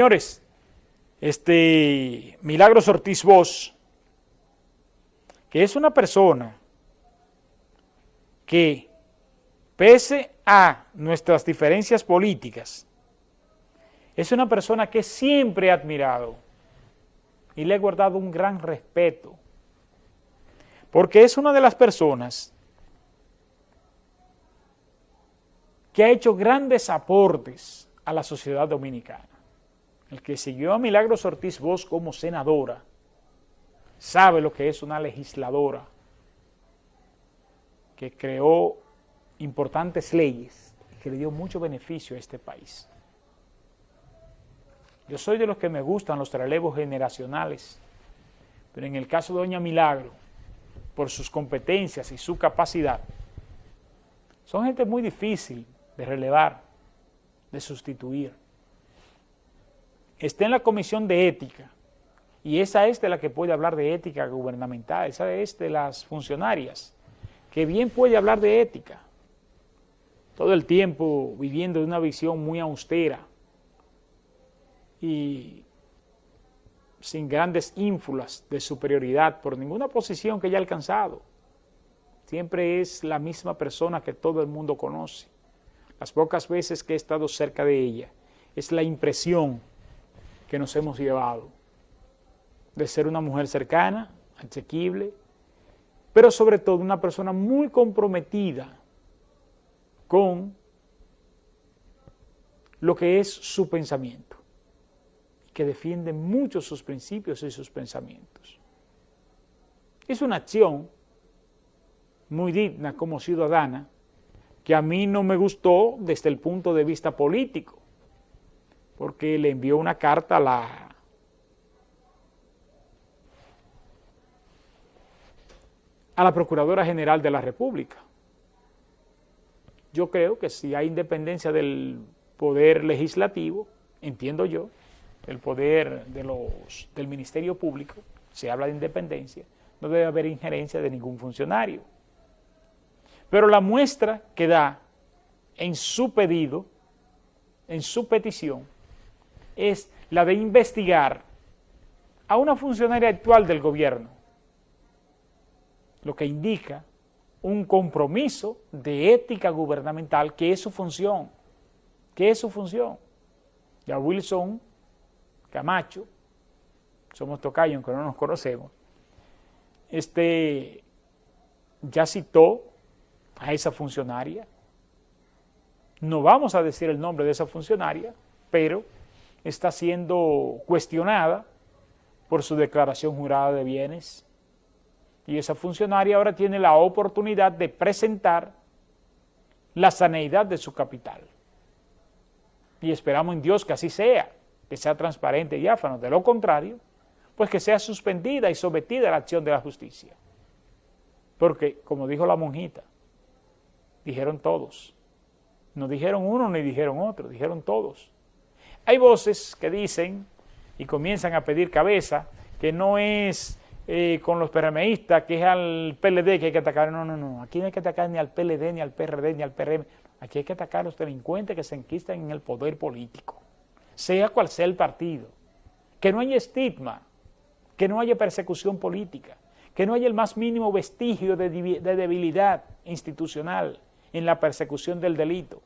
Señores, este Milagros Ortiz Bosch, que es una persona que, pese a nuestras diferencias políticas, es una persona que siempre he admirado y le he guardado un gran respeto, porque es una de las personas que ha hecho grandes aportes a la sociedad dominicana el que siguió a Milagros Ortiz Bosch como senadora, sabe lo que es una legisladora que creó importantes leyes y que le dio mucho beneficio a este país. Yo soy de los que me gustan los relevos generacionales, pero en el caso de Doña Milagro, por sus competencias y su capacidad, son gente muy difícil de relevar, de sustituir está en la comisión de ética, y esa es de la que puede hablar de ética gubernamental, esa es de las funcionarias, que bien puede hablar de ética, todo el tiempo viviendo de una visión muy austera y sin grandes ínfulas de superioridad por ninguna posición que haya alcanzado. Siempre es la misma persona que todo el mundo conoce. Las pocas veces que he estado cerca de ella, es la impresión que nos hemos llevado, de ser una mujer cercana, asequible, pero sobre todo una persona muy comprometida con lo que es su pensamiento, que defiende mucho sus principios y sus pensamientos. Es una acción muy digna como ciudadana que a mí no me gustó desde el punto de vista político, porque le envió una carta a la a la Procuradora General de la República. Yo creo que si hay independencia del poder legislativo, entiendo yo, el poder de los, del Ministerio Público, se habla de independencia, no debe haber injerencia de ningún funcionario. Pero la muestra que da en su pedido, en su petición, es la de investigar a una funcionaria actual del gobierno, lo que indica un compromiso de ética gubernamental que es su función, que es su función. Ya Wilson Camacho, somos tocayos aunque no nos conocemos, este, ya citó a esa funcionaria, no vamos a decir el nombre de esa funcionaria, pero está siendo cuestionada por su declaración jurada de bienes y esa funcionaria ahora tiene la oportunidad de presentar la saneidad de su capital. Y esperamos en Dios que así sea, que sea transparente y diáfano. De lo contrario, pues que sea suspendida y sometida a la acción de la justicia. Porque, como dijo la monjita, dijeron todos. No dijeron uno ni dijeron otro, dijeron todos. Hay voces que dicen y comienzan a pedir cabeza, que no es eh, con los PRMistas, que es al PLD que hay que atacar. No, no, no. Aquí no hay que atacar ni al PLD, ni al PRD, ni al PRM. Aquí hay que atacar a los delincuentes que se enquistan en el poder político, sea cual sea el partido. Que no haya estigma, que no haya persecución política, que no haya el más mínimo vestigio de, de debilidad institucional en la persecución del delito.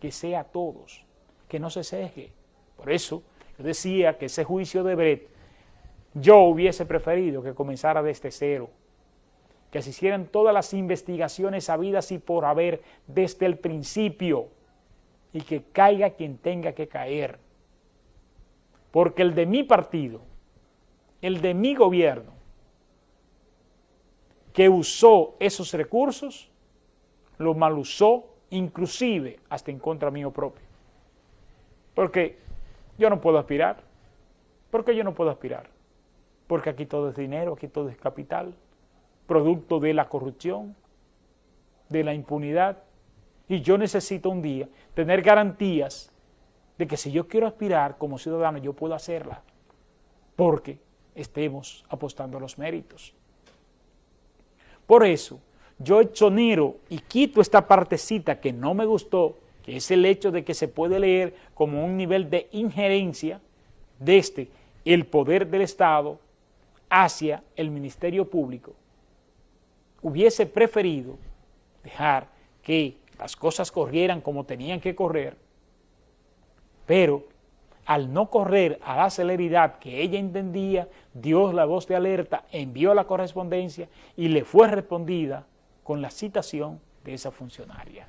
Que sea a todos, que no se ceje por eso yo decía que ese juicio de Brett yo hubiese preferido que comenzara desde cero, que se hicieran todas las investigaciones habidas y por haber desde el principio y que caiga quien tenga que caer. Porque el de mi partido, el de mi gobierno, que usó esos recursos, lo mal usó, inclusive hasta en contra mío propio. Porque yo no puedo aspirar. ¿Por qué yo no puedo aspirar? Porque aquí todo es dinero, aquí todo es capital, producto de la corrupción, de la impunidad. Y yo necesito un día tener garantías de que si yo quiero aspirar como ciudadano, yo puedo hacerla, porque estemos apostando a los méritos. Por eso, yo exonero y quito esta partecita que no me gustó que es el hecho de que se puede leer como un nivel de injerencia desde el poder del Estado hacia el Ministerio Público, hubiese preferido dejar que las cosas corrieran como tenían que correr, pero al no correr a la celeridad que ella entendía, dio la voz de alerta, envió la correspondencia y le fue respondida con la citación de esa funcionaria.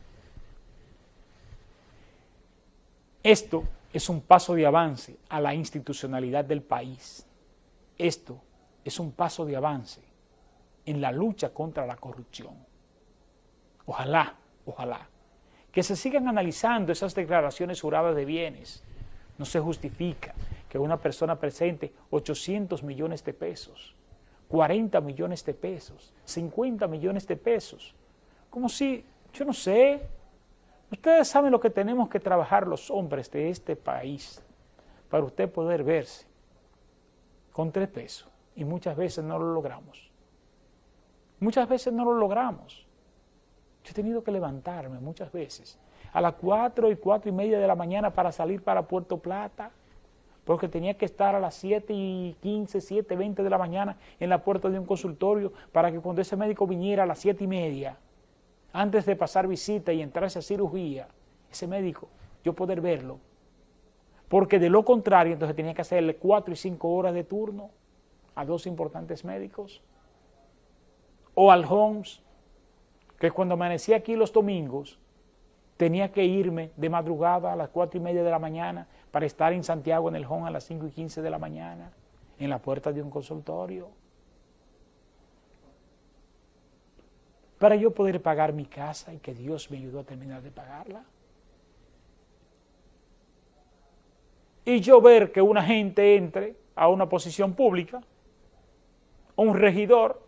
Esto es un paso de avance a la institucionalidad del país. Esto es un paso de avance en la lucha contra la corrupción. Ojalá, ojalá, que se sigan analizando esas declaraciones juradas de bienes. No se justifica que una persona presente 800 millones de pesos, 40 millones de pesos, 50 millones de pesos, como si, yo no sé, ustedes saben lo que tenemos que trabajar los hombres de este país para usted poder verse con tres pesos y muchas veces no lo logramos. Muchas veces no lo logramos. Yo he tenido que levantarme muchas veces a las cuatro y cuatro y media de la mañana para salir para Puerto Plata, porque tenía que estar a las siete y quince, siete, veinte de la mañana en la puerta de un consultorio para que cuando ese médico viniera a las siete y media, antes de pasar visita y entrarse a cirugía, ese médico, yo poder verlo. Porque de lo contrario, entonces tenía que hacerle cuatro y cinco horas de turno a dos importantes médicos o al Holmes, que cuando amanecía aquí los domingos, tenía que irme de madrugada a las cuatro y media de la mañana para estar en Santiago en el Home a las cinco y quince de la mañana, en la puerta de un consultorio. Para yo poder pagar mi casa y que Dios me ayudó a terminar de pagarla. Y yo ver que una gente entre a una posición pública, un regidor,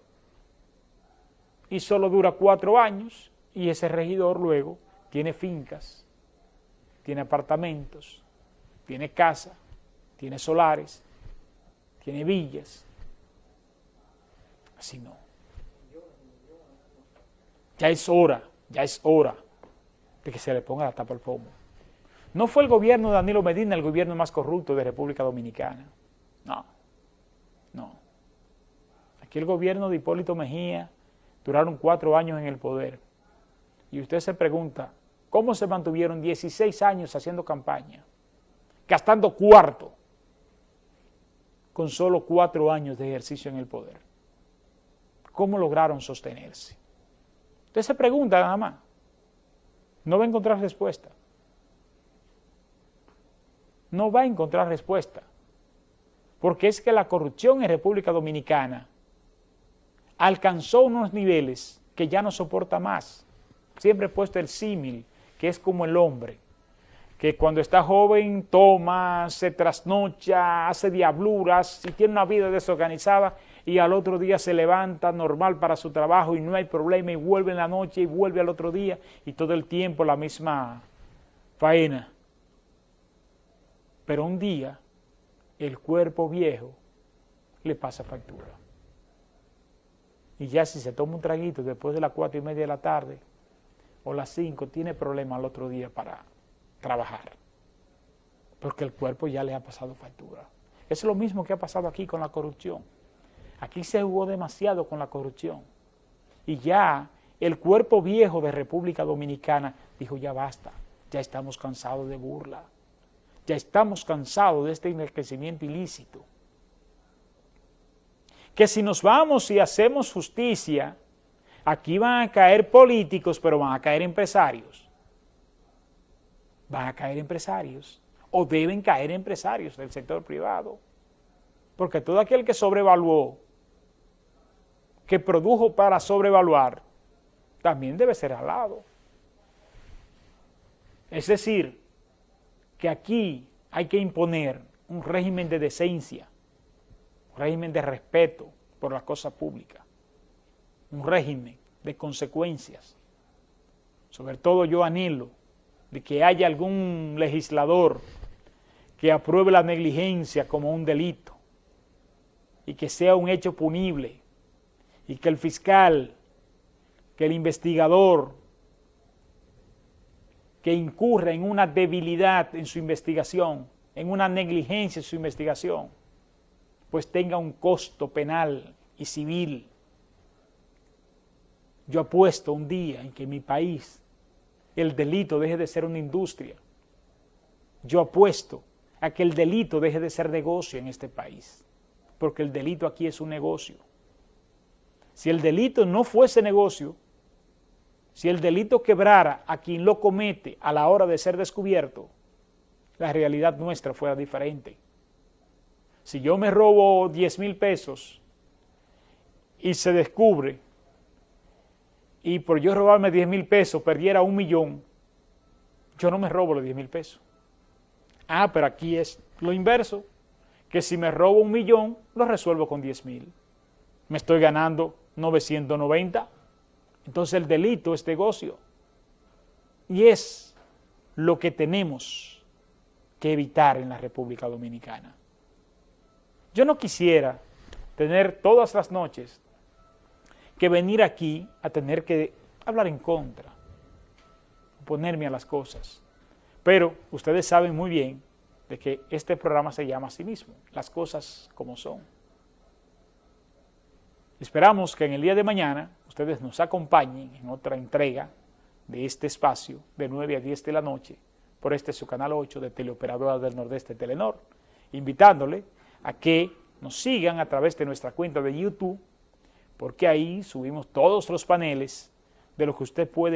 y solo dura cuatro años y ese regidor luego tiene fincas, tiene apartamentos, tiene casa, tiene solares, tiene villas. Así no. Ya es hora, ya es hora de que se le ponga la tapa al pomo. No fue el gobierno de Danilo Medina el gobierno más corrupto de República Dominicana. No, no. Aquí el gobierno de Hipólito Mejía duraron cuatro años en el poder. Y usted se pregunta, ¿cómo se mantuvieron 16 años haciendo campaña, gastando cuarto, con solo cuatro años de ejercicio en el poder? ¿Cómo lograron sostenerse? Usted se pregunta nada más. No va a encontrar respuesta. No va a encontrar respuesta. Porque es que la corrupción en República Dominicana alcanzó unos niveles que ya no soporta más. Siempre he puesto el símil, que es como el hombre, que cuando está joven toma, se trasnocha, hace diabluras y tiene una vida desorganizada y al otro día se levanta normal para su trabajo y no hay problema y vuelve en la noche y vuelve al otro día y todo el tiempo la misma faena. Pero un día el cuerpo viejo le pasa factura y ya si se toma un traguito después de las cuatro y media de la tarde o las cinco, tiene problema al otro día para trabajar, porque el cuerpo ya le ha pasado factura. Es lo mismo que ha pasado aquí con la corrupción. Aquí se jugó demasiado con la corrupción y ya el cuerpo viejo de República Dominicana dijo ya basta, ya estamos cansados de burla, ya estamos cansados de este enriquecimiento ilícito que si nos vamos y hacemos justicia, aquí van a caer políticos, pero van a caer empresarios. Van a caer empresarios, o deben caer empresarios del sector privado. Porque todo aquel que sobrevaluó, que produjo para sobrevaluar, también debe ser alado. Es decir, que aquí hay que imponer un régimen de decencia, un régimen de respeto por la cosa pública, un régimen de consecuencias. Sobre todo yo anhelo de que haya algún legislador que apruebe la negligencia como un delito y que sea un hecho punible y que el fiscal, que el investigador que incurra en una debilidad en su investigación en una negligencia en su investigación, pues tenga un costo penal y civil. Yo apuesto un día en que mi país el delito deje de ser una industria. Yo apuesto a que el delito deje de ser negocio en este país, porque el delito aquí es un negocio. Si el delito no fuese negocio, si el delito quebrara a quien lo comete a la hora de ser descubierto, la realidad nuestra fuera diferente. Si yo me robo 10 mil pesos y se descubre y por yo robarme 10 mil pesos perdiera un millón, yo no me robo los 10 mil pesos. Ah, pero aquí es lo inverso, que si me robo un millón, lo resuelvo con 10 mil. Me estoy ganando 990. Entonces el delito es negocio. Y es lo que tenemos que evitar en la República Dominicana. Yo no quisiera tener todas las noches que venir aquí a tener que hablar en contra, oponerme a las cosas. Pero ustedes saben muy bien de que este programa se llama a sí mismo, las cosas como son. Esperamos que en el día de mañana ustedes nos acompañen en otra entrega de este espacio de 9 a 10 de la noche por este su canal 8 de Teleoperadora del Nordeste Telenor, invitándole a que nos sigan a través de nuestra cuenta de YouTube porque ahí subimos todos los paneles de lo que usted puede